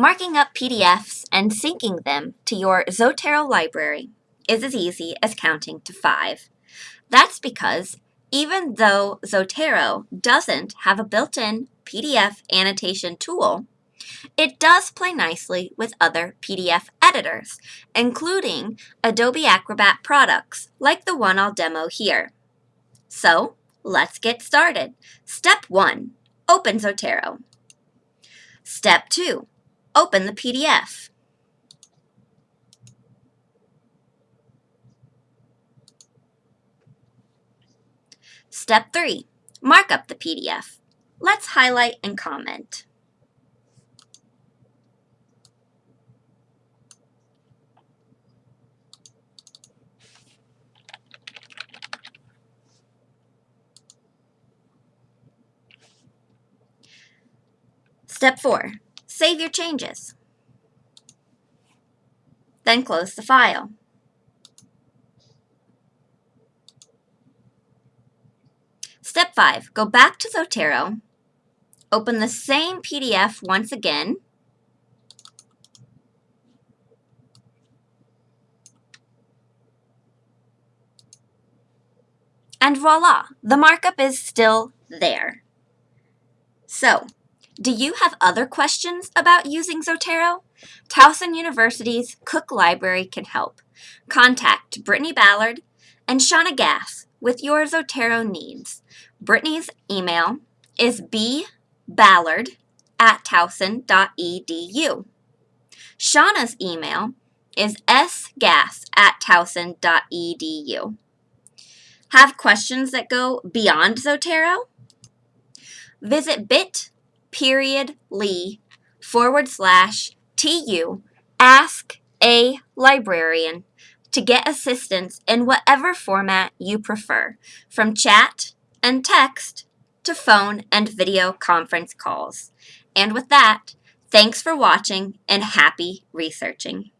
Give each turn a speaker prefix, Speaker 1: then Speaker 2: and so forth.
Speaker 1: Marking up PDFs and syncing them to your Zotero library is as easy as counting to five. That's because even though Zotero doesn't have a built-in PDF annotation tool, it does play nicely with other PDF editors, including Adobe Acrobat products like the one I'll demo here. So let's get started. Step 1. Open Zotero. Step 2. Open the PDF. Step 3. Mark up the PDF. Let's highlight and comment. Step 4. Save your changes. Then close the file. Step 5. Go back to Zotero, open the same PDF once again, and voila, the markup is still there. So, do you have other questions about using Zotero? Towson University's Cook Library can help. Contact Brittany Ballard and Shauna Gass with your Zotero needs. Brittany's email is bballard at towson.edu. Shauna's email is sgass at towson.edu. Have questions that go beyond Zotero? Visit bit period lee forward slash tu ask a librarian to get assistance in whatever format you prefer, from chat and text to phone and video conference calls. And with that, thanks for watching and happy researching.